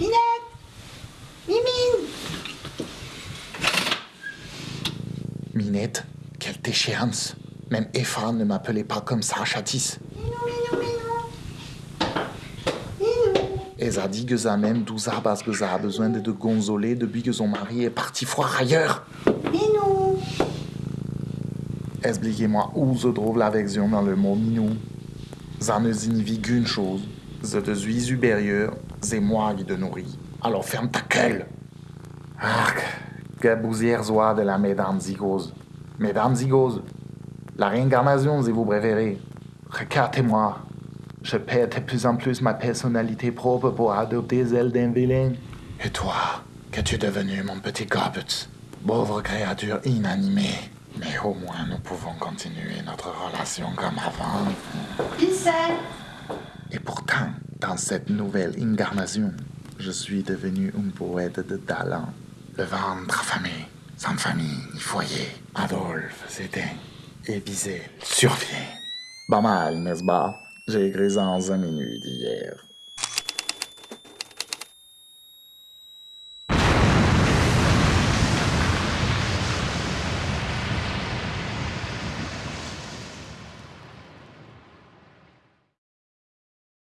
Minette Mimine Minette, quelle déchéance. Même Efra ne m'appelait pas comme ça, Chatis. Minou, minou, minou Minou Et ça dit que ça même douza parce que ça a besoin de te consoler depuis que son mari est parti foire ailleurs. Minou Expliquez-moi où se trouve l'affection dans le mot minou. Ça ne signifie qu'une chose. Je te suis supérieur, c'est moi qui te nourris. Alors ferme ta gueule. Arc, que bousière soit de la Mesdames Zygose. Mesdames Zygose, la réincarnation, si vous préférez. Regardez-moi. Je perds de plus en plus ma personnalité propre pour adopter celle d'un vilain. Et toi, qu'es-tu devenu, mon petit Gobbet Pauvre créature inanimée. Mais au moins, nous pouvons continuer notre relation comme avant. C'est? Et pourtant, dans cette nouvelle incarnation, je suis devenu un poète de talent. Le ventre affamé, sans famille ni foyer. Adolphe s'éteint et Bizet survient. Pas mal, n'est-ce pas? J'ai écrit ça en 5 minutes hier.